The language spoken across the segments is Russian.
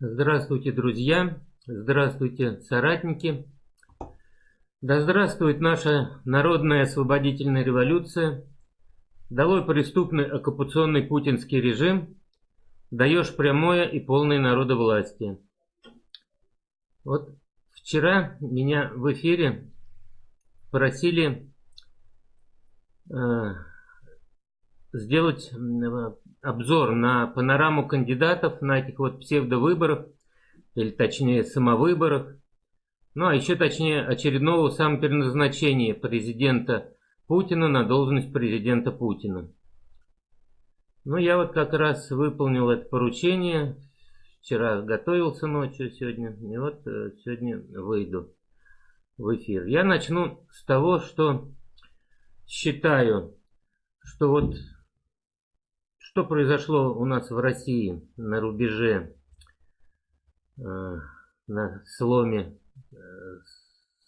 Здравствуйте, друзья! Здравствуйте, соратники! Да здравствует наша народная освободительная революция! Долой преступный оккупационный путинский режим! Даешь прямое и полное народовластие. Вот вчера меня в эфире просили э, сделать обзор на панораму кандидатов на этих вот псевдовыборах, или точнее самовыборах, ну а еще точнее очередного самопереназначения президента Путина на должность президента Путина. Ну я вот как раз выполнил это поручение, вчера готовился ночью сегодня, и вот э, сегодня выйду в эфир. Я начну с того, что считаю, что вот что произошло у нас в России на рубеже, э, на сломе э,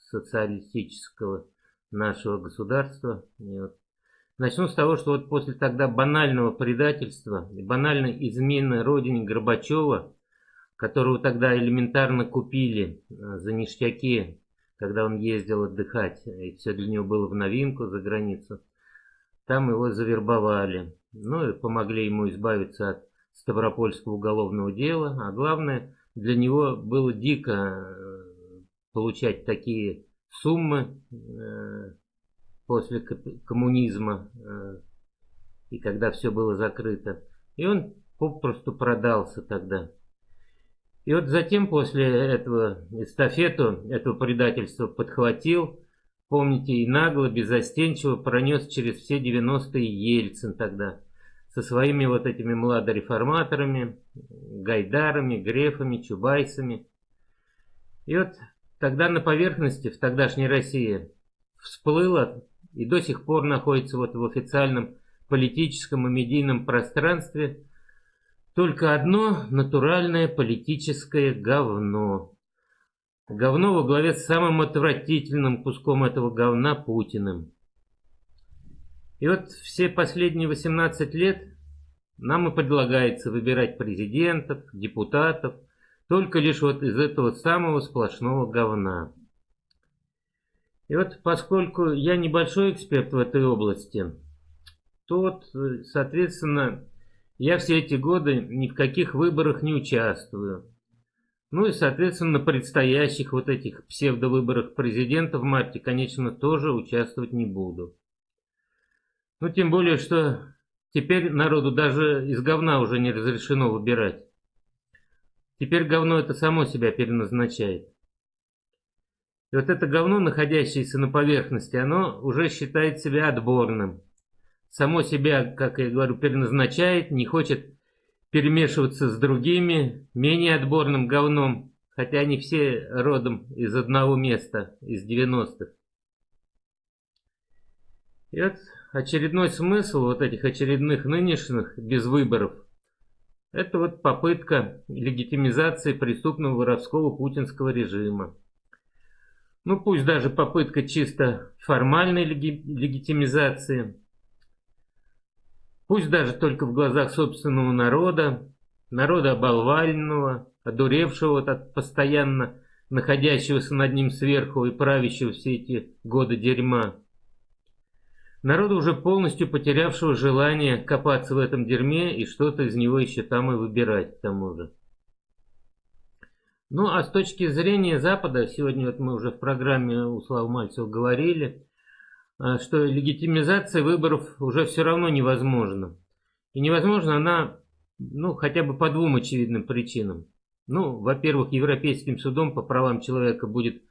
социалистического нашего государства. Вот. Начну с того, что вот после тогда банального предательства банальной измены родине Горбачева, которого тогда элементарно купили э, за ништяки, когда он ездил отдыхать, и все для него было в новинку за границу, там его завербовали. Ну и помогли ему избавиться от Ставропольского уголовного дела. А главное, для него было дико э, получать такие суммы э, после коммунизма э, и когда все было закрыто. И он попросту продался тогда. И вот затем после этого эстафету этого предательства подхватил Помните, и нагло, безостенчиво пронес через все 90-е Ельцин тогда. Со своими вот этими младореформаторами, Гайдарами, Грефами, Чубайсами. И вот тогда на поверхности в тогдашней России всплыло и до сих пор находится вот в официальном политическом и медийном пространстве только одно натуральное политическое говно. Говно во главе с самым отвратительным куском этого говна Путиным. И вот все последние 18 лет нам и предлагается выбирать президентов, депутатов, только лишь вот из этого самого сплошного говна. И вот поскольку я небольшой эксперт в этой области, то вот, соответственно, я все эти годы ни в каких выборах не участвую. Ну и, соответственно, на предстоящих вот этих псевдовыборах президента в марте, конечно, тоже участвовать не буду. Ну, тем более, что теперь народу даже из говна уже не разрешено выбирать. Теперь говно это само себя переназначает. И вот это говно, находящееся на поверхности, оно уже считает себя отборным. Само себя, как я говорю, переназначает, не хочет перемешиваться с другими, менее отборным говном, хотя они все родом из одного места, из 90-х. И вот очередной смысл вот этих очередных нынешних без выборов, это вот попытка легитимизации преступного воровского путинского режима. Ну пусть даже попытка чисто формальной леги легитимизации, Пусть даже только в глазах собственного народа, народа оболваленного, одуревшего от постоянно находящегося над ним сверху и правящего все эти годы дерьма. Народа уже полностью потерявшего желание копаться в этом дерьме и что-то из него еще там и выбирать к тому же. Ну а с точки зрения Запада, сегодня вот мы уже в программе у Славы Мальцева говорили, что легитимизация выборов уже все равно невозможна. И невозможно она, ну, хотя бы по двум очевидным причинам. Ну, во-первых, Европейским судом по правам человека будет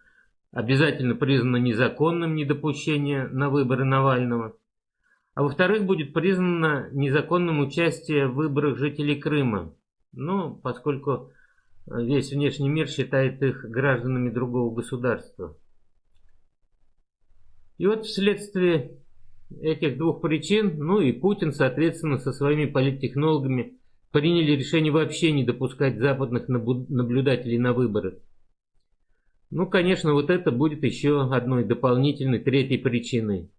обязательно признано незаконным недопущение на выборы Навального. А во-вторых, будет признано незаконным участие в выборах жителей Крыма. Ну, поскольку весь внешний мир считает их гражданами другого государства. И вот вследствие этих двух причин, ну и Путин, соответственно, со своими политтехнологами приняли решение вообще не допускать западных наблюдателей на выборы. Ну, конечно, вот это будет еще одной дополнительной, третьей причиной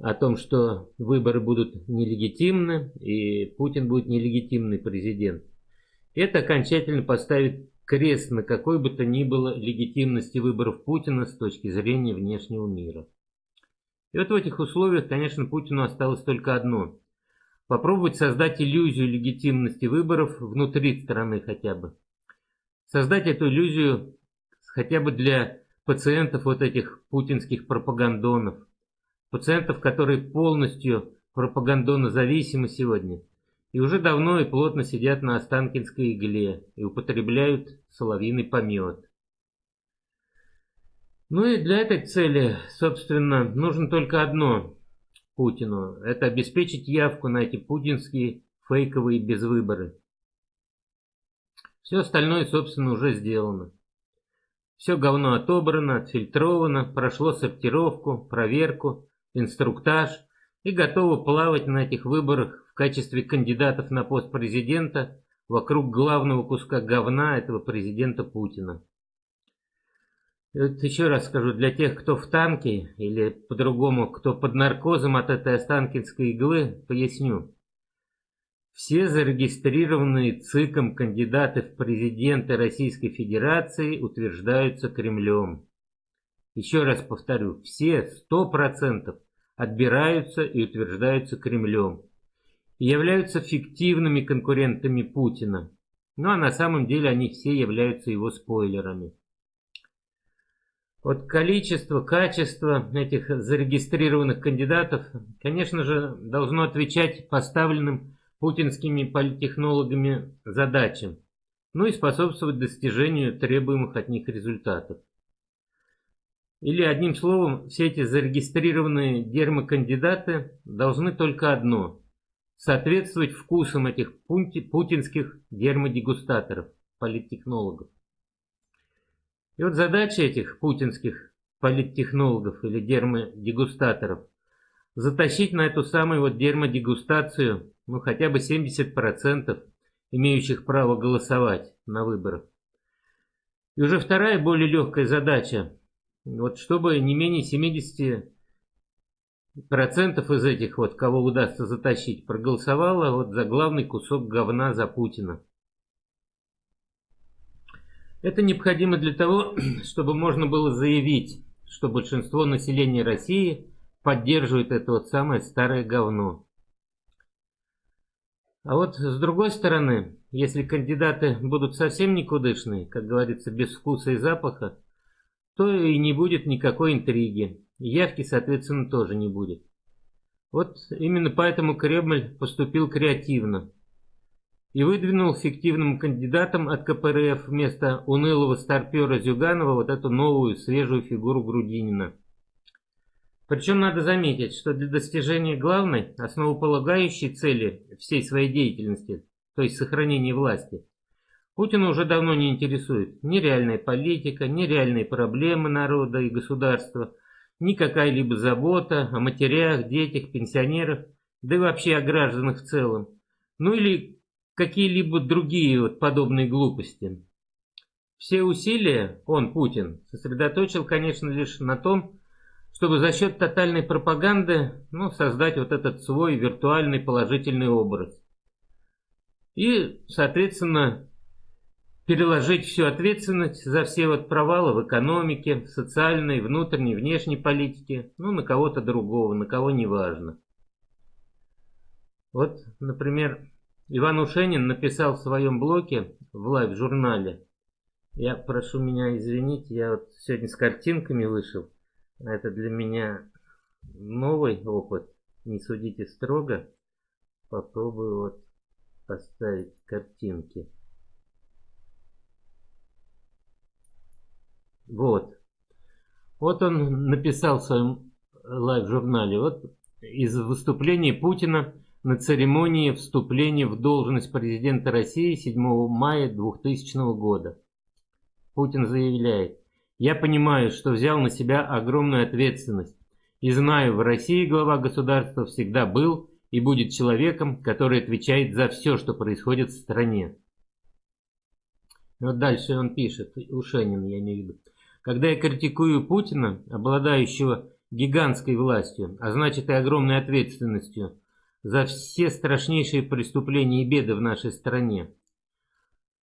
о том, что выборы будут нелегитимны и Путин будет нелегитимный президент. Это окончательно поставит крест на какой бы то ни было легитимности выборов Путина с точки зрения внешнего мира. И вот в этих условиях, конечно, Путину осталось только одно – попробовать создать иллюзию легитимности выборов внутри страны хотя бы. Создать эту иллюзию хотя бы для пациентов вот этих путинских пропагандонов, пациентов, которые полностью пропагандонозависимы сегодня и уже давно и плотно сидят на Останкинской игле и употребляют соловьиный помет. Ну и для этой цели, собственно, нужно только одно Путину. Это обеспечить явку на эти путинские фейковые безвыборы. Все остальное, собственно, уже сделано. Все говно отобрано, отфильтровано, прошло сортировку, проверку, инструктаж и готово плавать на этих выборах в качестве кандидатов на пост президента вокруг главного куска говна этого президента Путина. Вот еще раз скажу, для тех, кто в танке, или по-другому, кто под наркозом от этой останкинской иглы, поясню. Все зарегистрированные ЦИКом кандидаты в президенты Российской Федерации утверждаются Кремлем. Еще раз повторю, все, сто процентов, отбираются и утверждаются Кремлем. Являются фиктивными конкурентами Путина. Ну а на самом деле они все являются его спойлерами. Вот количество, качество этих зарегистрированных кандидатов, конечно же, должно отвечать поставленным путинскими политтехнологами задачам, ну и способствовать достижению требуемых от них результатов. Или одним словом, все эти зарегистрированные дермокандидаты должны только одно – соответствовать вкусам этих путинских дермодегустаторов, политтехнологов. И вот задача этих путинских политтехнологов или дермодегустаторов – затащить на эту самую вот дермодегустацию ну хотя бы 70% имеющих право голосовать на выборах. И уже вторая, более легкая задача, вот чтобы не менее 70 процентов из этих вот, кого удастся затащить, проголосовало вот за главный кусок говна за Путина. Это необходимо для того, чтобы можно было заявить, что большинство населения России поддерживает это вот самое старое говно. А вот с другой стороны, если кандидаты будут совсем никудышные, как говорится, без вкуса и запаха, то и не будет никакой интриги. Явки, соответственно, тоже не будет. Вот именно поэтому Кремль поступил креативно и выдвинул фиктивным кандидатом от КПРФ вместо унылого старпера Зюганова вот эту новую свежую фигуру Грудинина. Причем надо заметить, что для достижения главной, основополагающей цели всей своей деятельности, то есть сохранения власти, Путина уже давно не интересует ни реальная политика, ни реальные проблемы народа и государства, ни какая-либо забота о матерях, детях, пенсионерах, да и вообще о гражданах в целом, ну или какие-либо другие вот подобные глупости. Все усилия он, Путин, сосредоточил, конечно, лишь на том, чтобы за счет тотальной пропаганды ну, создать вот этот свой виртуальный положительный образ. И, соответственно, переложить всю ответственность за все вот провалы в экономике, в социальной, внутренней, внешней политике, ну, на кого-то другого, на кого не важно. Вот, например, Иван Ушенин написал в своем блоге в лайв-журнале, я прошу меня извинить, я вот сегодня с картинками вышел, это для меня новый опыт. Не судите строго. Попробую вот поставить картинки. Вот. Вот он написал в своем лайв-журнале. Вот из выступления Путина на церемонии вступления в должность президента России 7 мая 2000 года. Путин заявляет, я понимаю, что взял на себя огромную ответственность. И знаю, в России глава государства всегда был и будет человеком, который отвечает за все, что происходит в стране. Вот дальше он пишет, Ушенин я в виду. Когда я критикую Путина, обладающего гигантской властью, а значит и огромной ответственностью за все страшнейшие преступления и беды в нашей стране,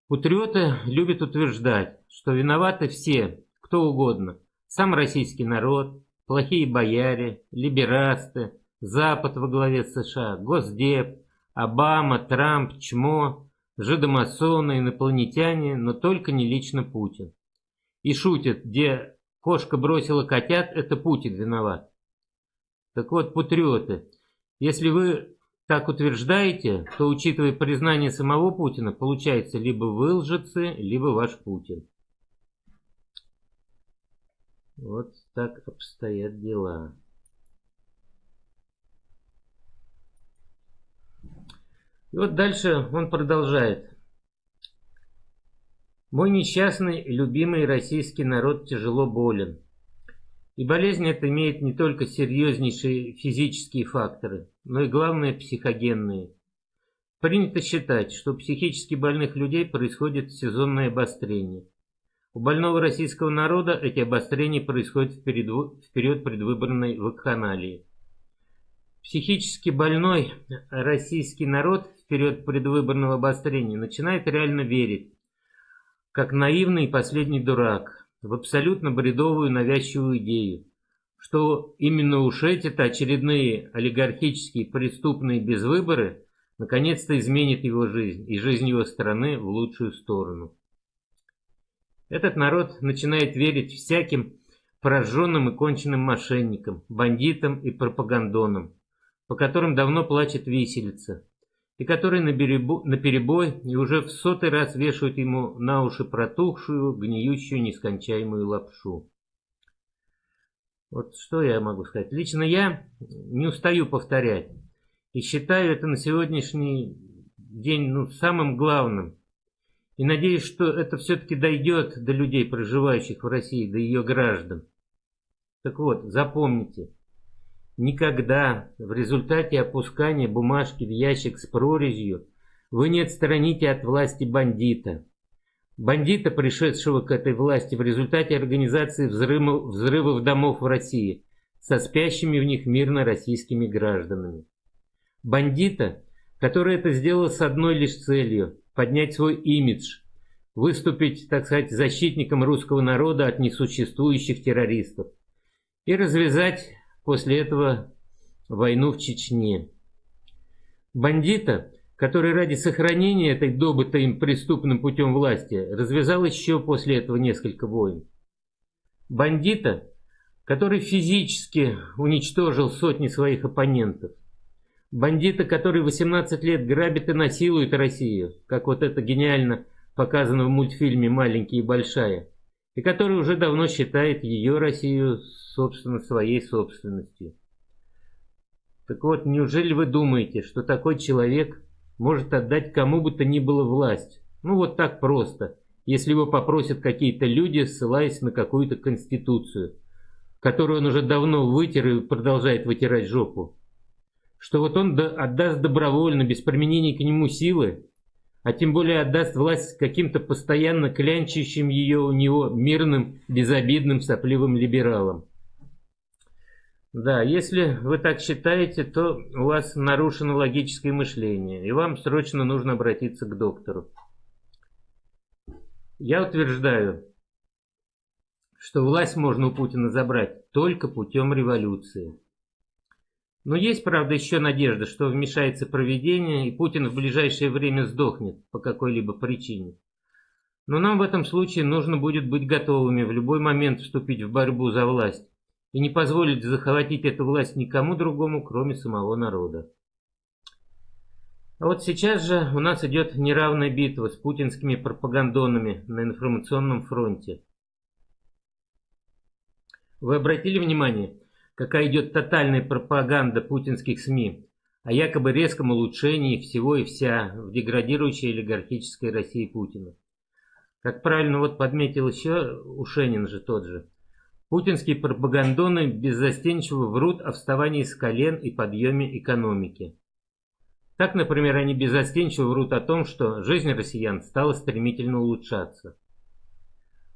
Патриоты любят утверждать, что виноваты все, кто угодно. Сам российский народ, плохие бояре, либерасты, Запад во главе США, Госдеп, Обама, Трамп, Чмо, жидомасоны, инопланетяне, но только не лично Путин. И шутят, где кошка бросила котят, это Путин виноват. Так вот, патриоты, если вы так утверждаете, то, учитывая признание самого Путина, получается либо вы лжецы, либо ваш Путин. Вот так обстоят дела. И вот дальше он продолжает. Мой несчастный, любимый российский народ тяжело болен. И болезнь эта имеет не только серьезнейшие физические факторы, но и главное психогенные. Принято считать, что у психически больных людей происходит сезонное обострение. У больного российского народа эти обострения происходят в период предвыборной вакханалии. Психически больной российский народ в период предвыборного обострения начинает реально верить, как наивный последний дурак, в абсолютно бредовую навязчивую идею, что именно уж эти-то очередные олигархические преступные безвыборы наконец-то изменят его жизнь и жизнь его страны в лучшую сторону. Этот народ начинает верить всяким прожженным и конченным мошенникам, бандитам и пропагандонам, по которым давно плачет виселица, и которые на, перебой и уже в сотый раз вешают ему на уши протухшую, гниющую, нескончаемую лапшу. Вот что я могу сказать. Лично я не устаю повторять. И считаю это на сегодняшний день ну, самым главным. И надеюсь, что это все-таки дойдет до людей, проживающих в России, до ее граждан. Так вот, запомните. Никогда в результате опускания бумажки в ящик с прорезью вы не отстраните от власти бандита. Бандита, пришедшего к этой власти в результате организации взрывов, взрывов домов в России со спящими в них мирно российскими гражданами. Бандита, который это сделал с одной лишь целью – поднять свой имидж, выступить, так сказать, защитником русского народа от несуществующих террористов и развязать после этого войну в Чечне. Бандита, который ради сохранения этой добытой им преступным путем власти развязал еще после этого несколько войн. Бандита, который физически уничтожил сотни своих оппонентов. Бандита, который 18 лет грабит и насилует Россию, как вот это гениально показано в мультфильме «Маленький и большая» и который уже давно считает ее Россию, собственно, своей собственностью. Так вот, неужели вы думаете, что такой человек может отдать кому бы то ни было власть? Ну вот так просто, если его попросят какие-то люди, ссылаясь на какую-то конституцию, которую он уже давно вытер и продолжает вытирать жопу. Что вот он отдаст добровольно, без применения к нему силы, а тем более отдаст власть каким-то постоянно клянчащим ее у него мирным, безобидным, сопливым либералам. Да, если вы так считаете, то у вас нарушено логическое мышление, и вам срочно нужно обратиться к доктору. Я утверждаю, что власть можно у Путина забрать только путем революции. Но есть, правда, еще надежда, что вмешается проведение, и Путин в ближайшее время сдохнет по какой-либо причине. Но нам в этом случае нужно будет быть готовыми в любой момент вступить в борьбу за власть и не позволить захватить эту власть никому другому, кроме самого народа. А вот сейчас же у нас идет неравная битва с путинскими пропагандонами на информационном фронте. Вы обратили внимание, какая идет тотальная пропаганда путинских СМИ о якобы резком улучшении всего и вся в деградирующей олигархической России Путина. Как правильно вот подметил еще Ушенин же тот же, путинские пропагандоны беззастенчиво врут о вставании с колен и подъеме экономики. Так, например, они беззастенчиво врут о том, что жизнь россиян стала стремительно улучшаться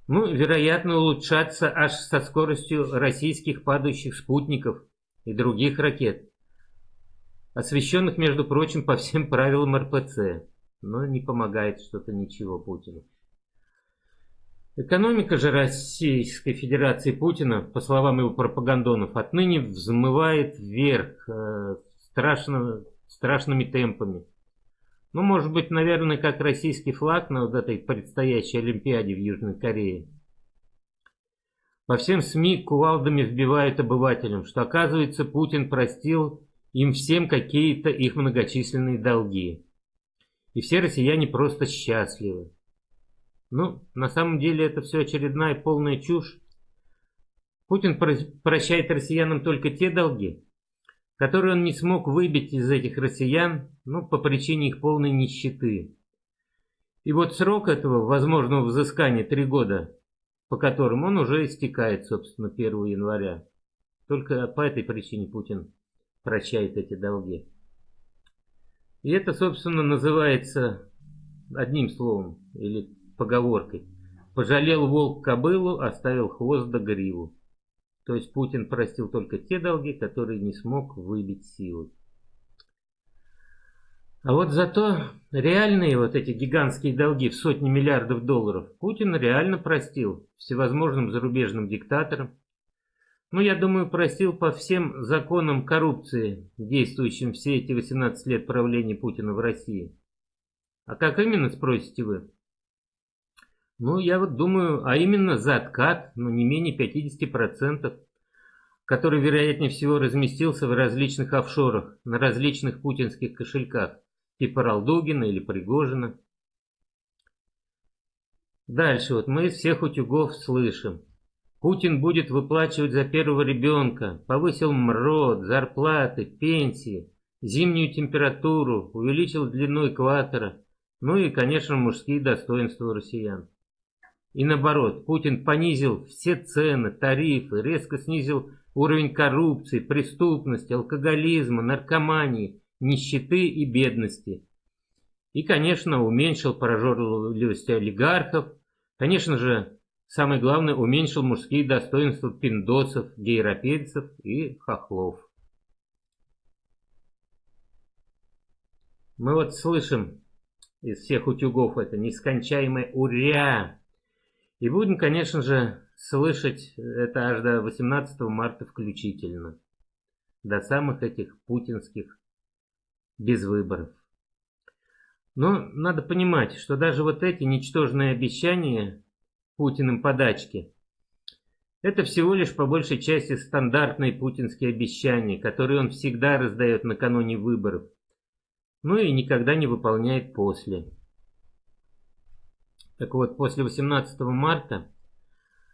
ну, вероятно, улучшаться аж со скоростью российских падающих спутников и других ракет, освещенных, между прочим, по всем правилам РПЦ. но не помогает что-то ничего Путину. Экономика же Российской Федерации Путина, по словам его пропагандонов, отныне взмывает вверх э, страшно, страшными темпами. Ну, может быть, наверное, как российский флаг на вот этой предстоящей Олимпиаде в Южной Корее. По всем СМИ кувалдами вбивают обывателям, что, оказывается, Путин простил им всем какие-то их многочисленные долги. И все россияне просто счастливы. Ну, на самом деле это все очередная полная чушь. Путин прощает россиянам только те долги, которые он не смог выбить из этих россиян, ну, по причине их полной нищеты. И вот срок этого возможного взыскания три года, по которым он уже истекает, собственно, 1 января. Только по этой причине Путин прощает эти долги. И это, собственно, называется одним словом или поговоркой. Пожалел волк кобылу, оставил хвост да гриву. То есть Путин простил только те долги, которые не смог выбить силой. А вот зато реальные вот эти гигантские долги в сотни миллиардов долларов Путин реально простил всевозможным зарубежным диктаторам. Ну, я думаю, простил по всем законам коррупции, действующим все эти 18 лет правления Путина в России. А как именно, спросите вы? Ну, я вот думаю, а именно за откат, ну, не менее 50%, который, вероятнее всего, разместился в различных офшорах, на различных путинских кошельках, типа Ралдугина или Пригожина. Дальше, вот мы из всех утюгов слышим. Путин будет выплачивать за первого ребенка, повысил МРОД, зарплаты, пенсии, зимнюю температуру, увеличил длину экватора, ну и, конечно, мужские достоинства россиян. И наоборот, Путин понизил все цены, тарифы, резко снизил уровень коррупции, преступности, алкоголизма, наркомании, нищеты и бедности. И, конечно, уменьшил прожорливость олигархов. Конечно же, самое главное, уменьшил мужские достоинства пиндосов, гейропейцев и хохлов. Мы вот слышим из всех утюгов это нескончаемое «Уря!» И будем, конечно же, слышать это аж до 18 марта включительно. До самых этих путинских без выборов. Но надо понимать, что даже вот эти ничтожные обещания Путиным подачки, это всего лишь по большей части стандартные путинские обещания, которые он всегда раздает накануне выборов, ну и никогда не выполняет после. Так вот, после 18 марта,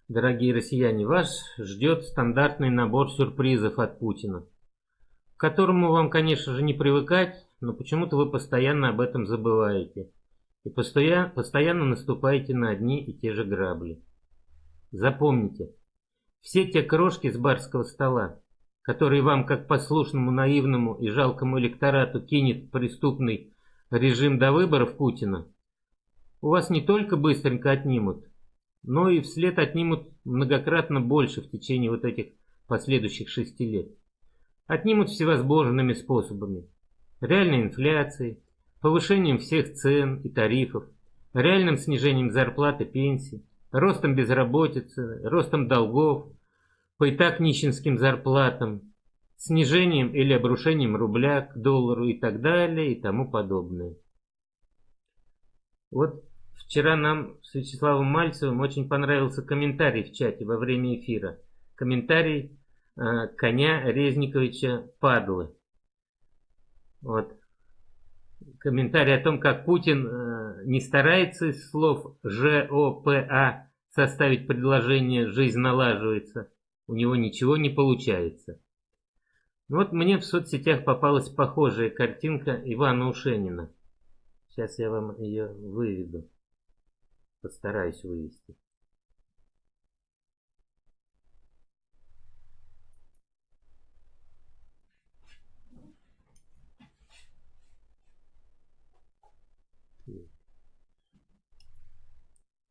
дорогие россияне, вас ждет стандартный набор сюрпризов от Путина, которому вам, конечно же, не привыкать, но почему-то вы постоянно об этом забываете и постоянно, постоянно наступаете на одни и те же грабли. Запомните, все те крошки с барского стола, которые вам, как послушному, наивному и жалкому электорату, кинет преступный режим до выборов Путина, у вас не только быстренько отнимут, но и вслед отнимут многократно больше в течение вот этих последующих шести лет. Отнимут всевозможными способами. Реальной инфляцией, повышением всех цен и тарифов, реальным снижением зарплат и пенсий, ростом безработицы, ростом долгов, по и так нищенским зарплатам, снижением или обрушением рубля к доллару и так далее и тому подобное. Вот Вчера нам с Вячеславом Мальцевым очень понравился комментарий в чате во время эфира. Комментарий коня Резниковича Падлы. Вот. Комментарий о том, как Путин э, не старается из слов ЖОПА составить предложение «жизнь налаживается». У него ничего не получается. Вот мне в соцсетях попалась похожая картинка Ивана Ушенина. Сейчас я вам ее выведу. Постараюсь вывести.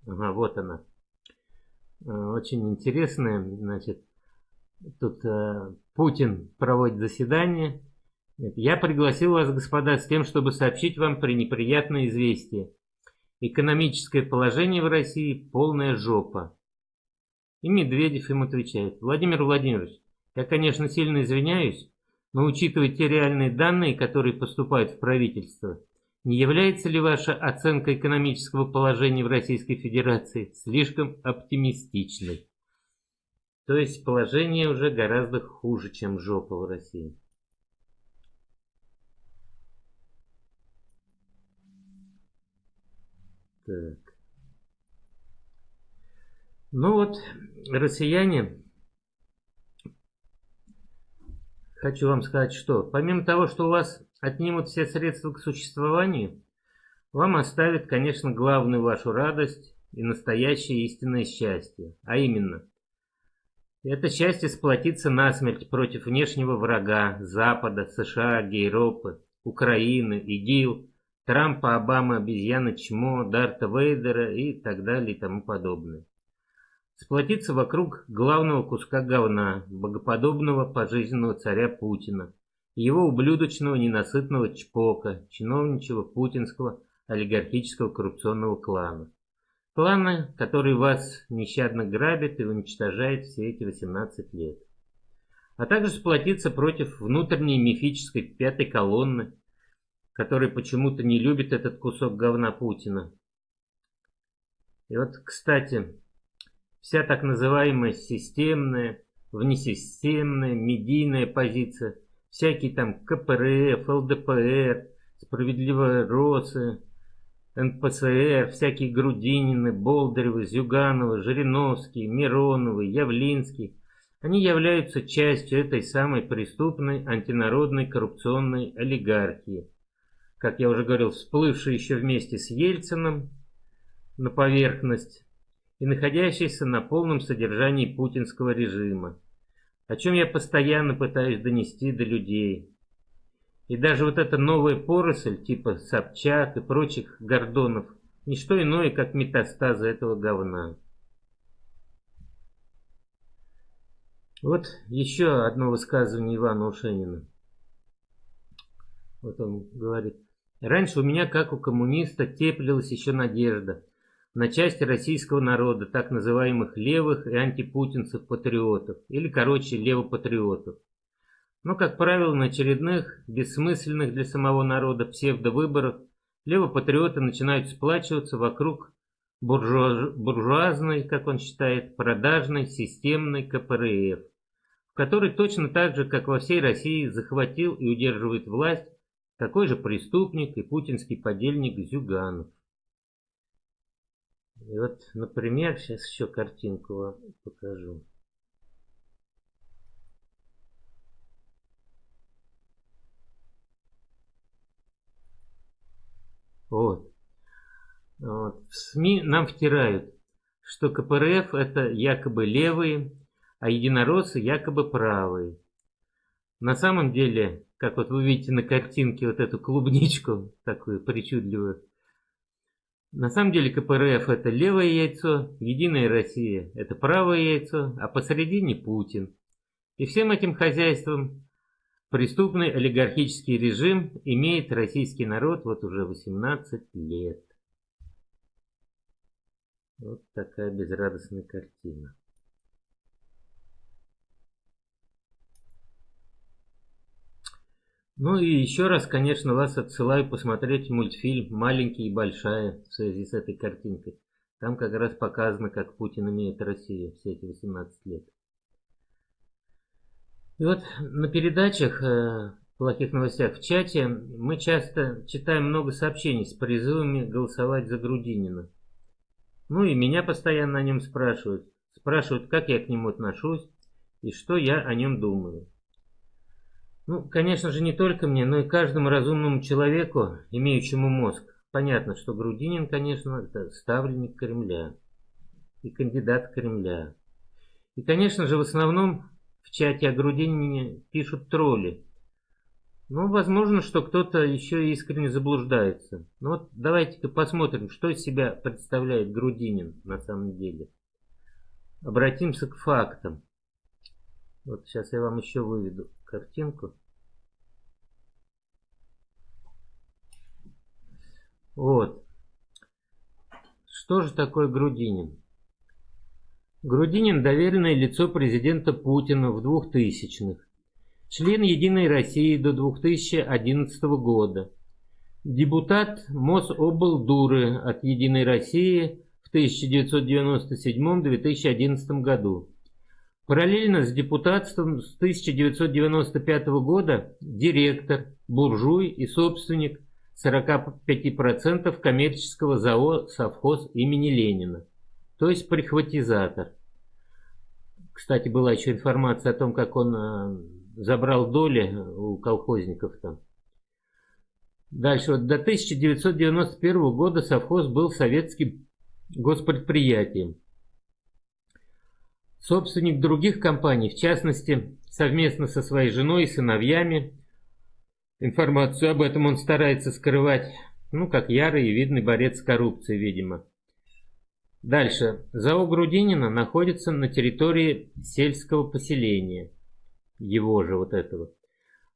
Ага, вот она. Э, очень интересная, значит, тут э, Путин проводит заседание, Я пригласил вас, господа, с тем, чтобы сообщить вам пренеприятное известие. Экономическое положение в России – полная жопа. И Медведев им отвечает. Владимир Владимирович, я, конечно, сильно извиняюсь, но учитывая те реальные данные, которые поступают в правительство, не является ли ваша оценка экономического положения в Российской Федерации слишком оптимистичной? То есть положение уже гораздо хуже, чем жопа в России. Так. Ну вот, россияне, хочу вам сказать, что помимо того, что у вас отнимут все средства к существованию, вам оставят, конечно, главную вашу радость и настоящее истинное счастье, а именно, это счастье сплотиться насмерть против внешнего врага Запада, США, Гейропы, Украины, ИГИЛ, Трампа, Обамы, обезьяны Чмо, Дарта Вейдера и так далее и тому подобное. Сплотиться вокруг главного куска говна, богоподобного пожизненного царя Путина, его ублюдочного ненасытного чпока, чиновничего путинского олигархического коррупционного клана. Клана, который вас нещадно грабит и уничтожает все эти 18 лет. А также сплотиться против внутренней мифической пятой колонны, который почему-то не любит этот кусок говна Путина. И вот, кстати, вся так называемая системная, внесистемная, медийная позиция, всякие там КПРФ, ЛДПР, справедливые Росы, НПСР, всякие Грудинины, Болдыревы, Зюгановы, Жириновский, Мироновы, Явлинский, они являются частью этой самой преступной антинародной коррупционной олигархии – как я уже говорил, всплывший еще вместе с Ельциным на поверхность и находящийся на полном содержании путинского режима, о чем я постоянно пытаюсь донести до людей. И даже вот эта новая поросль, типа Собчак и прочих Гордонов, не что иное, как метастазы этого говна. Вот еще одно высказывание Ивана Ушенина. Вот он говорит. Раньше у меня, как у коммуниста, теплилась еще надежда на части российского народа, так называемых левых и антипутинцев-патриотов, или, короче, левопатриотов. Но, как правило, на очередных, бессмысленных для самого народа псевдовыборах левопатриоты начинают сплачиваться вокруг буржуаз... буржуазной, как он считает, продажной системной КПРФ, в которой точно так же, как во всей России, захватил и удерживает власть такой же преступник и путинский подельник Зюганов. И вот, например, сейчас еще картинку вам покажу. Вот. вот. В СМИ нам втирают, что КПРФ это якобы левые, а единороссы якобы правые. На самом деле как вот вы видите на картинке вот эту клубничку, такую причудливую. На самом деле КПРФ это левое яйцо, Единая Россия это правое яйцо, а посередине Путин. И всем этим хозяйством преступный олигархический режим имеет российский народ вот уже 18 лет. Вот такая безрадостная картина. Ну и еще раз, конечно, вас отсылаю посмотреть мультфильм «Маленький и большая» в связи с этой картинкой. Там как раз показано, как Путин имеет Россию все эти 18 лет. И вот на передачах э, плохих новостях в чате мы часто читаем много сообщений с призывами голосовать за Грудинина. Ну и меня постоянно о нем спрашивают. Спрашивают, как я к нему отношусь и что я о нем думаю. Ну, конечно же, не только мне, но и каждому разумному человеку, имеющему мозг. Понятно, что Грудинин, конечно, это ставленник Кремля и кандидат Кремля. И, конечно же, в основном в чате о Грудинине пишут тролли. Ну, возможно, что кто-то еще искренне заблуждается. Но вот давайте-ка посмотрим, что из себя представляет Грудинин на самом деле. Обратимся к фактам. Вот сейчас я вам еще выведу картинку. Вот. Что же такое Грудинин? Грудинин – доверенное лицо президента Путина в 2000-х. Член «Единой России» до 2011 года. Депутат Мособлдуры от «Единой России» в 1997-2011 году. Параллельно с депутатством с 1995 года директор, буржуй и собственник 45% коммерческого ЗАО «Совхоз» имени Ленина, то есть прихватизатор. Кстати, была еще информация о том, как он э, забрал доли у колхозников там. Дальше, вот до 1991 года совхоз был советским госпредприятием. Собственник других компаний, в частности, совместно со своей женой и сыновьями, информацию об этом он старается скрывать, ну, как ярый и видный борец с коррупцией, видимо. Дальше. ЗАО Грудинина находится на территории сельского поселения, его же вот этого.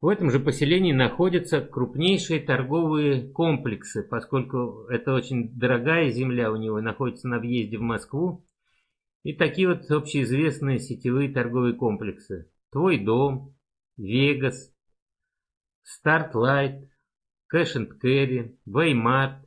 В этом же поселении находятся крупнейшие торговые комплексы, поскольку это очень дорогая земля у него, находится на въезде в Москву. И такие вот общеизвестные сетевые торговые комплексы. Твой дом, Вегас, Стартлайт, Cash and Carry, Ваймарт.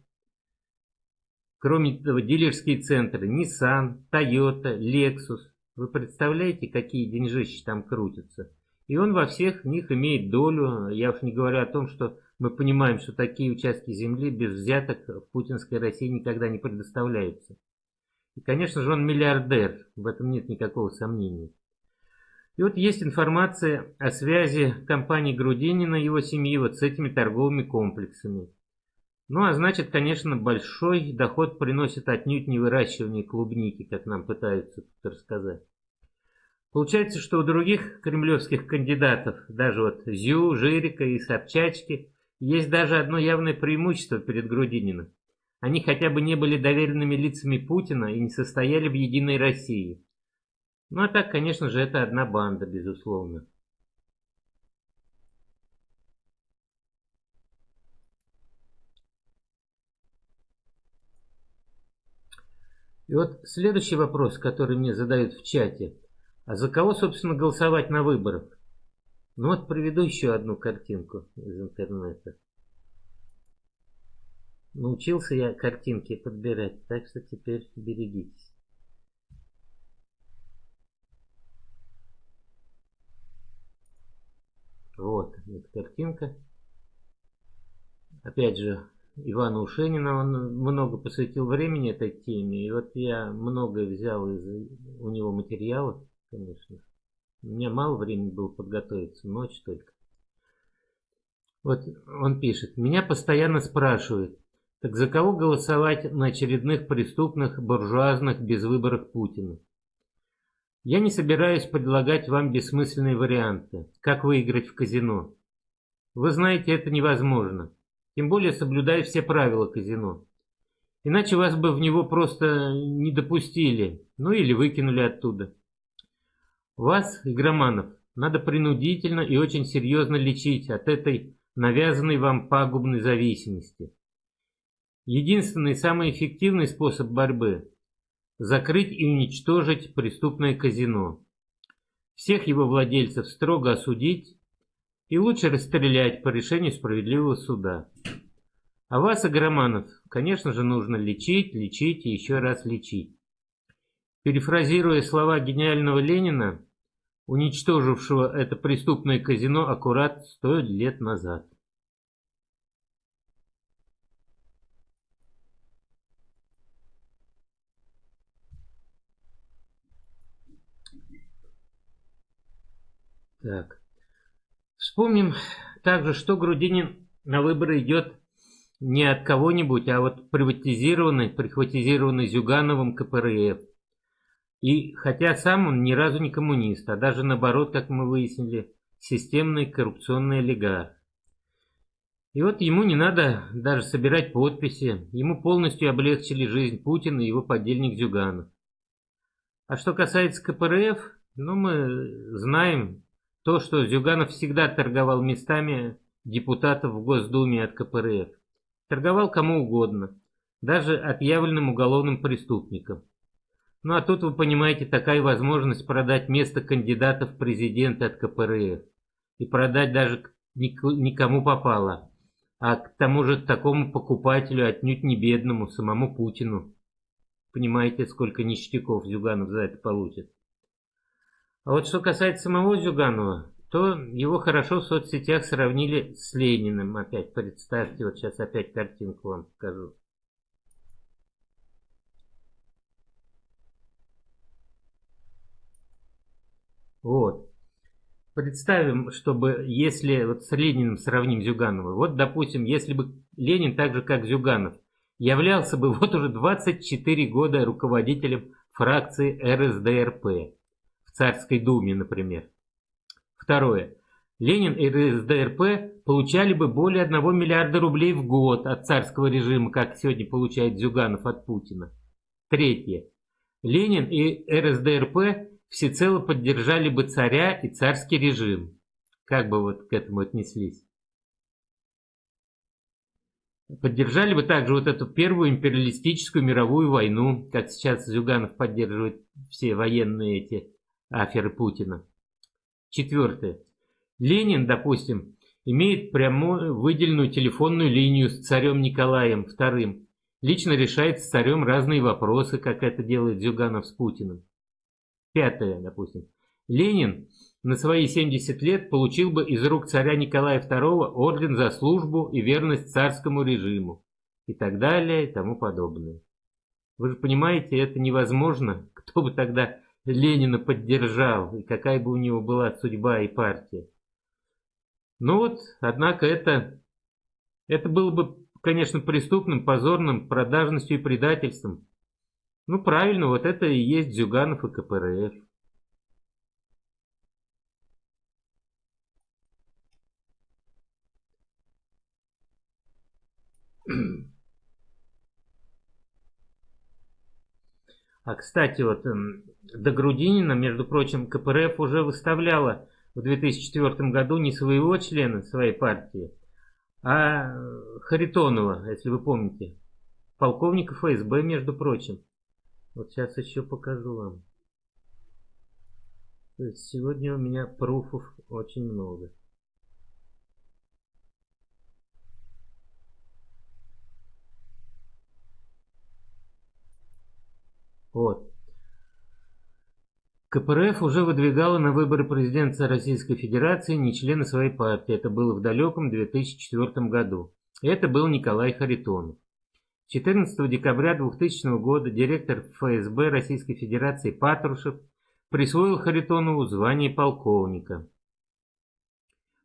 Кроме того, дилерские центры Nissan, Toyota, Lexus. Вы представляете, какие деньжищи там крутятся? И он во всех них имеет долю. Я уж не говорю о том, что мы понимаем, что такие участки земли без взяток в путинской России никогда не предоставляются. И, конечно же, он миллиардер, в этом нет никакого сомнения. И вот есть информация о связи компании Грудинина и его семьи вот с этими торговыми комплексами. Ну, а значит, конечно, большой доход приносит отнюдь не выращивание клубники, как нам пытаются тут рассказать. Получается, что у других кремлевских кандидатов, даже вот Зю, Жирика и Собчачки, есть даже одно явное преимущество перед Грудининым. Они хотя бы не были доверенными лицами Путина и не состояли в единой России. Ну а так, конечно же, это одна банда, безусловно. И вот следующий вопрос, который мне задают в чате. А за кого, собственно, голосовать на выборах? Ну вот приведу еще одну картинку из интернета. Научился я картинки подбирать, так что теперь берегитесь. Вот эта картинка. Опять же, Ивана Ушенина, он много посвятил времени этой теме. И вот я многое взял из у него материалов, конечно. У меня мало времени было подготовиться, ночь только. Вот он пишет. Меня постоянно спрашивают, так за кого голосовать на очередных преступных буржуазных безвыборах Путина? Я не собираюсь предлагать вам бессмысленные варианты, как выиграть в казино. Вы знаете, это невозможно. Тем более соблюдая все правила казино. Иначе вас бы в него просто не допустили, ну или выкинули оттуда. Вас, игроманов, надо принудительно и очень серьезно лечить от этой навязанной вам пагубной зависимости. Единственный самый эффективный способ борьбы – закрыть и уничтожить преступное казино. Всех его владельцев строго осудить и лучше расстрелять по решению справедливого суда. А вас, агроманов, конечно же, нужно лечить, лечить и еще раз лечить. Перефразируя слова гениального Ленина, уничтожившего это преступное казино аккурат сто лет назад. Так. Вспомним также, что Грудинин на выборы идет не от кого-нибудь, а вот приватизированный, прихватизированный Зюгановым КПРФ. И хотя сам он ни разу не коммунист, а даже наоборот, как мы выяснили, системный коррупционный олигарх. И вот ему не надо даже собирать подписи, ему полностью облегчили жизнь Путина и его подельник Зюганов. А что касается КПРФ, ну мы знаем, то, что Зюганов всегда торговал местами депутатов в Госдуме от КПРФ. торговал кому угодно, даже отъявленным уголовным преступникам. Ну а тут, вы понимаете, такая возможность продать место кандидата в президенты от КПРФ. И продать даже никому попало. А к тому же такому покупателю отнюдь не бедному, самому Путину. Понимаете, сколько ништяков Зюганов за это получит. А вот что касается самого Зюганова, то его хорошо в соцсетях сравнили с Лениным. Опять представьте, вот сейчас опять картинку вам покажу. Вот. Представим, чтобы, если вот с Лениным сравним Зюганова, вот, допустим, если бы Ленин так же, как Зюганов, являлся бы вот уже 24 года руководителем фракции РСДРП Царской Думе, например. Второе. Ленин и РСДРП получали бы более 1 миллиарда рублей в год от царского режима, как сегодня получает Зюганов от Путина. Третье. Ленин и РСДРП всецело поддержали бы царя и царский режим. Как бы вот к этому отнеслись? Поддержали бы также вот эту первую империалистическую мировую войну, как сейчас Зюганов поддерживает все военные эти аферы Путина. Четвертое. Ленин, допустим, имеет прямую выделенную телефонную линию с царем Николаем II. Лично решает с царем разные вопросы, как это делает Зюганов с Путиным. Пятое, допустим. Ленин на свои 70 лет получил бы из рук царя Николая II орден за службу и верность царскому режиму. И так далее, и тому подобное. Вы же понимаете, это невозможно. Кто бы тогда Ленина поддержал, и какая бы у него была судьба и партия. Ну вот, однако это, это было бы, конечно, преступным, позорным, продажностью и предательством. Ну правильно, вот это и есть Зюганов и КПРФ. А кстати, вот эм, до Грудинина, между прочим, КПРФ уже выставляла в 2004 году не своего члена своей партии, а Харитонова, если вы помните, полковника ФСБ, между прочим. Вот сейчас еще покажу вам. То есть сегодня у меня пруфов очень много. Вот. КПРФ уже выдвигала на выборы президента Российской Федерации не члена своей партии. Это было в далеком 2004 году. Это был Николай Харитонов. 14 декабря 2000 года директор ФСБ Российской Федерации Патрушев присвоил Харитонову звание полковника.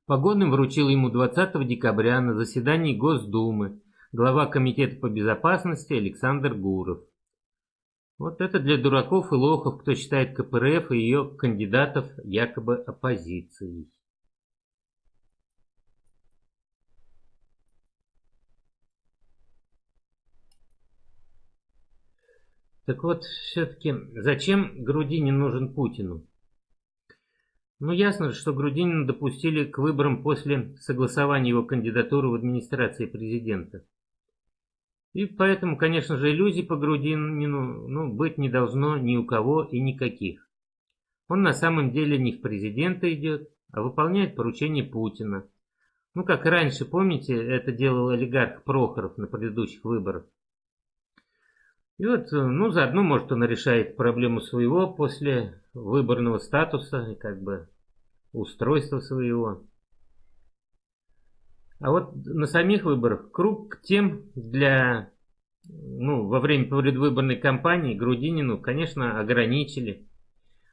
Погодным вручил ему 20 декабря на заседании Госдумы глава Комитета по безопасности Александр Гуров. Вот это для дураков и лохов, кто считает КПРФ и ее кандидатов якобы оппозицией. Так вот, все-таки, зачем Грудинин нужен Путину? Ну, ясно, что Грудинина допустили к выборам после согласования его кандидатуры в администрации президента. И поэтому, конечно же, иллюзий по Грудинину ну, быть не должно ни у кого и никаких. Он на самом деле не в президента идет, а выполняет поручение Путина. Ну, как раньше, помните, это делал олигарх Прохоров на предыдущих выборах. И вот, ну, заодно, может, он решает проблему своего после выборного статуса и как бы устройства своего. А вот на самих выборах круг тем для, ну, во время предвыборной кампании Грудинину, конечно, ограничили.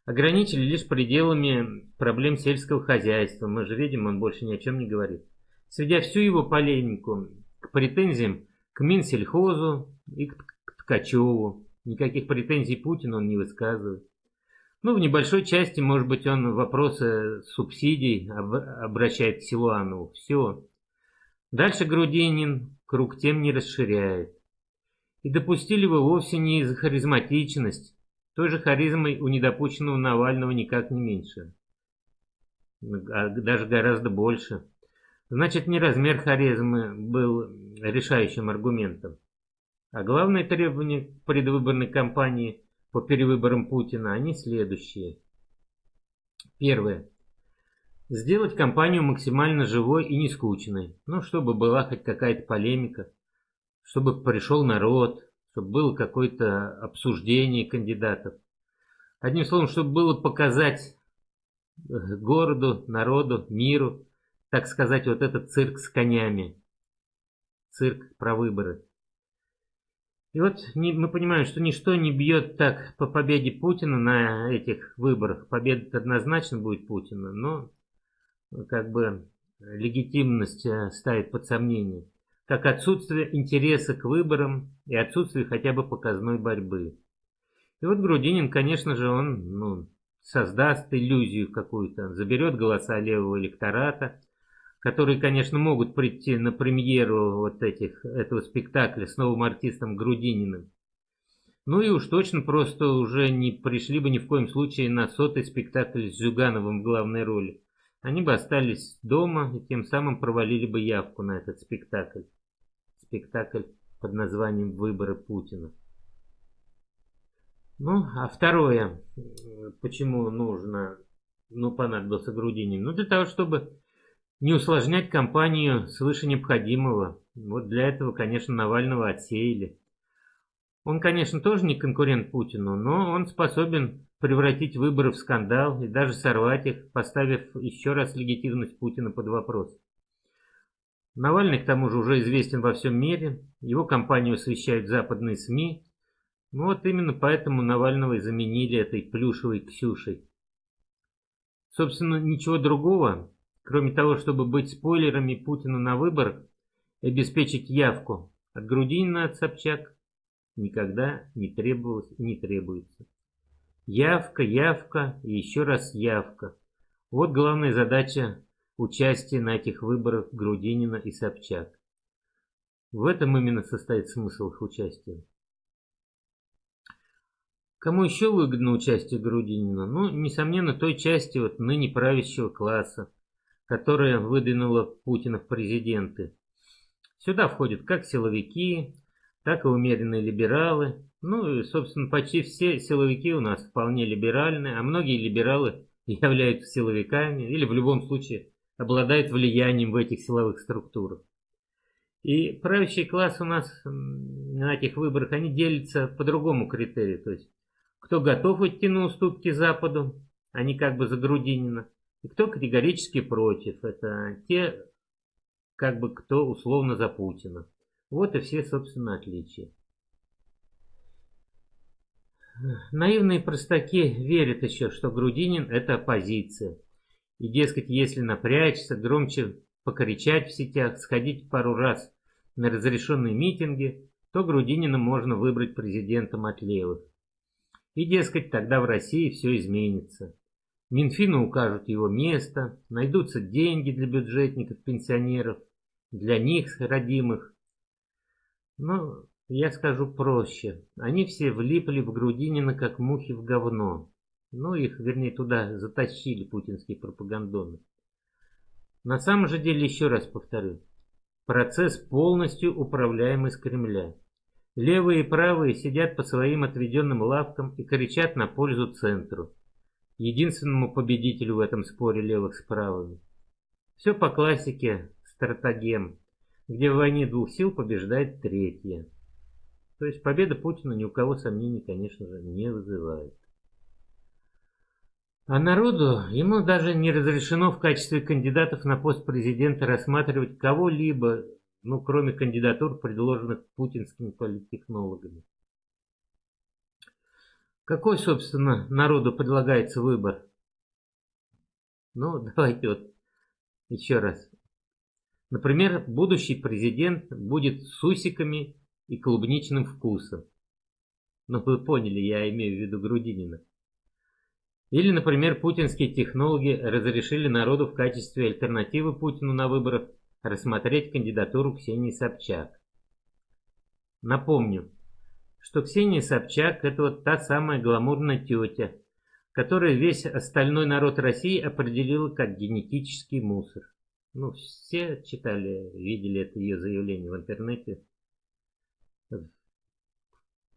Ограничили лишь пределами проблем сельского хозяйства. Мы же видим, он больше ни о чем не говорит. Сведя всю его полемику к претензиям к Минсельхозу и к Ткачеву. Никаких претензий Путину он не высказывает. Ну, в небольшой части, может быть, он вопросы субсидий обращает к Силуанову. Все. Дальше Грудинин круг тем не расширяет. И допустили вы вовсе не из харизматичность. Той же харизмой у недопущенного Навального никак не меньше. А даже гораздо больше. Значит, не размер харизмы был решающим аргументом. А главные требования предвыборной кампании по перевыборам Путина, они следующие. Первое. Сделать кампанию максимально живой и не скучной. Ну, чтобы была хоть какая-то полемика, чтобы пришел народ, чтобы было какое-то обсуждение кандидатов. Одним словом, чтобы было показать э, городу, народу, миру, так сказать, вот этот цирк с конями. Цирк про выборы. И вот мы понимаем, что ничто не бьет так по победе Путина на этих выборах. Победа однозначно будет Путина, но как бы легитимность э, ставит под сомнение, как отсутствие интереса к выборам и отсутствие хотя бы показной борьбы. И вот Грудинин, конечно же, он ну, создаст иллюзию какую-то, заберет голоса левого электората, которые, конечно, могут прийти на премьеру вот этих, этого спектакля с новым артистом Грудининым. Ну и уж точно просто уже не пришли бы ни в коем случае на сотый спектакль с Зюгановым в главной роли они бы остались дома и тем самым провалили бы явку на этот спектакль. Спектакль под названием «Выборы Путина». Ну, а второе, почему нужно, ну, понадобился Грудинин? Ну, для того, чтобы не усложнять кампанию свыше необходимого. Вот для этого, конечно, Навального отсеяли. Он, конечно, тоже не конкурент Путину, но он способен превратить выборы в скандал и даже сорвать их, поставив еще раз легитимность Путина под вопрос. Навальный, к тому же, уже известен во всем мире, его кампанию освещают западные СМИ. Ну вот именно поэтому Навального и заменили этой плюшевой Ксюшей. Собственно, ничего другого, кроме того, чтобы быть спойлерами Путина на выборах и обеспечить явку от Грудинина от Собчак, никогда не требовалось и не требуется. Явка, явка и еще раз явка. Вот главная задача участия на этих выборах Грудинина и Собчак. В этом именно состоит смысл их участия. Кому еще выгодно участие Грудинина? Ну, несомненно, той части вот ныне правящего класса, которая выдвинула Путина в президенты. Сюда входят как силовики, так и умеренные либералы, ну и, собственно, почти все силовики у нас вполне либеральны, а многие либералы являются силовиками или в любом случае обладают влиянием в этих силовых структурах. И правящий класс у нас на этих выборах, они делятся по другому критерию. То есть, кто готов идти на уступки Западу, они как бы за Грудинина, и кто категорически против. Это те, как бы кто условно за Путина. Вот и все, собственно, отличия. Наивные простаки верят еще, что Грудинин – это оппозиция. И, дескать, если напрячься, громче покричать в сетях, сходить пару раз на разрешенные митинги, то Грудинина можно выбрать президентом от левых. И, дескать, тогда в России все изменится. Минфину укажут его место, найдутся деньги для бюджетников, пенсионеров, для них, родимых. Но я скажу проще. Они все влипли в Грудинина, как мухи в говно. Ну, их, вернее, туда затащили путинские пропагандоны. На самом же деле, еще раз повторю, процесс полностью управляемый с Кремля. Левые и правые сидят по своим отведенным лавкам и кричат на пользу центру. Единственному победителю в этом споре левых с правыми. Все по классике стратегем, где в войне двух сил побеждает третья. То есть победа Путина ни у кого сомнений, конечно же, не вызывает. А народу ему даже не разрешено в качестве кандидатов на пост президента рассматривать кого-либо, ну, кроме кандидатур, предложенных путинскими политтехнологами. Какой, собственно, народу предлагается выбор? Ну, давайте вот еще раз. Например, будущий президент будет с усиками и клубничным вкусом. Ну вы поняли, я имею в виду Грудинина. Или, например, путинские технологи разрешили народу в качестве альтернативы Путину на выборах рассмотреть кандидатуру Ксении Собчак. Напомню, что Ксения Собчак – это вот та самая гламурная тетя, которая весь остальной народ России определила как генетический мусор. Ну, все читали, видели это ее заявление в интернете.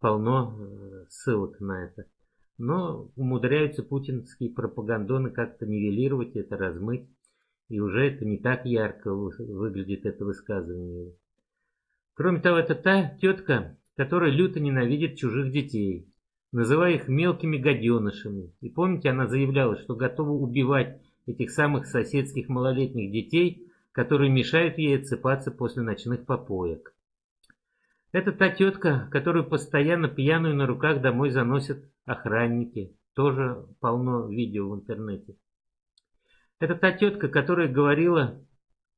Полно э, ссылок на это. Но умудряются путинские пропагандоны как-то нивелировать это, размыть. И уже это не так ярко выглядит это высказывание. Кроме того, это та тетка, которая люто ненавидит чужих детей, называя их мелкими гаденышами. И помните, она заявляла, что готова убивать этих самых соседских малолетних детей, которые мешают ей отсыпаться после ночных попоек. Это та тетка, которую постоянно пьяную на руках домой заносят охранники. Тоже полно видео в интернете. Это та тетка, которая говорила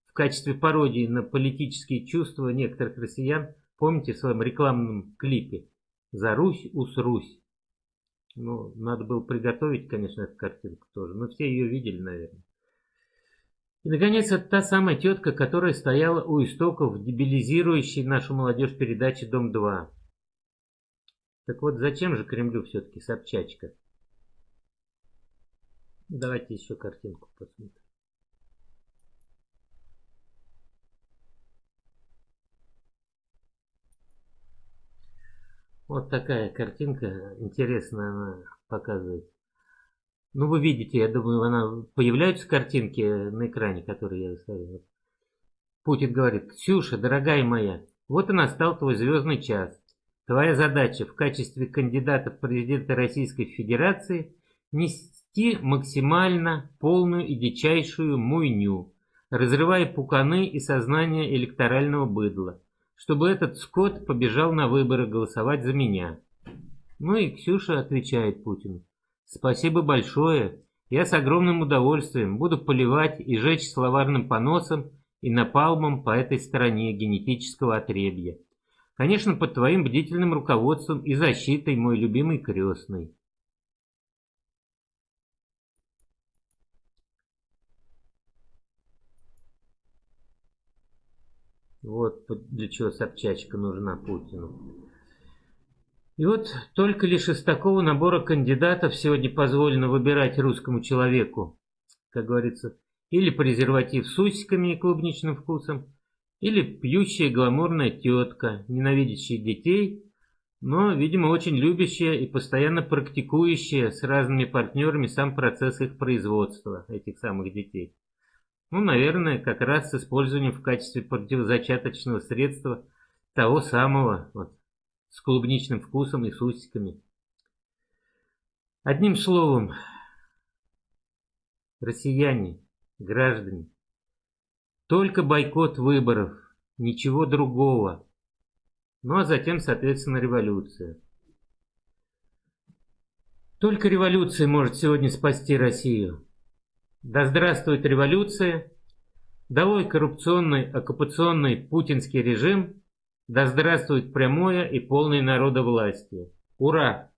в качестве пародии на политические чувства некоторых россиян, помните в своем рекламном клипе «За Русь, усрусь». Ну, надо было приготовить, конечно, эту картинку тоже, но все ее видели, наверное. И, наконец, это та самая тетка, которая стояла у истоков дебилизирующей нашу молодежь передачи «Дом-2». Так вот, зачем же Кремлю все-таки Собчачка? Давайте еще картинку посмотрим. Вот такая картинка, интересная она показывает. Ну, вы видите, я думаю, она появляются картинки на экране, которые я выставил. Путин говорит, Ксюша, дорогая моя, вот и настал твой звездный час. Твоя задача в качестве кандидата в президенты Российской Федерации нести максимально полную и дичайшую муйню, разрывая пуканы и сознание электорального быдла чтобы этот скот побежал на выборы голосовать за меня. Ну и Ксюша отвечает Путину. Спасибо большое. Я с огромным удовольствием буду поливать и жечь словарным поносом и напалмом по этой стороне генетического отребья. Конечно, под твоим бдительным руководством и защитой, мой любимый крестный. Вот для чего Собчачка нужна Путину. И вот только лишь из такого набора кандидатов сегодня позволено выбирать русскому человеку, как говорится, или презерватив с усиками и клубничным вкусом, или пьющая гламурная тетка, ненавидящая детей, но, видимо, очень любящая и постоянно практикующая с разными партнерами сам процесс их производства, этих самых детей. Ну, наверное, как раз с использованием в качестве противозачаточного средства того самого, вот, с клубничным вкусом и с усиками. Одним словом, россияне, граждане, только бойкот выборов, ничего другого. Ну а затем, соответственно, революция. Только революция может сегодня спасти Россию. Да здравствует революция! Долой коррупционный оккупационный путинский режим! Да здравствует прямое и полное народовластие! Ура!